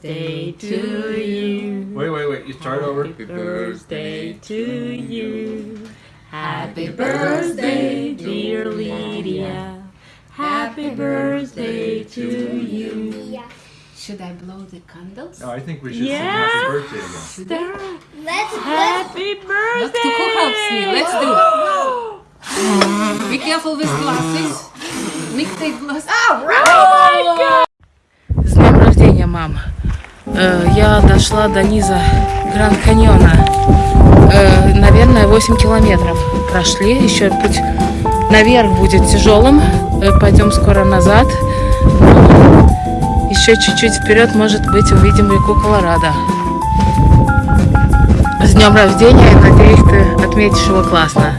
birthday to you. Wait, wait, wait. You start Happy over. Happy birthday to you. Happy birthday, dear Lydia. Happy birthday to you. Should I blow the candles? No, I think we should yeah. sing happy birthday again. Let's happy let's... birthday. Let's do who helps me. Let's do. Whoa. Be careful with glasses. Nick take glasses. Oh, right. oh my God. С birthday, your mom. Э, Я дошла до низа Гранд Каньона. Э, Наверное, 8 километров прошли. Еще путь наверх будет тяжелым. Э, Пойдем скоро назад. Еще чуть-чуть вперед, может быть, увидим реку Колорадо. С днем рождения! Надеюсь, ты отметишь его классно.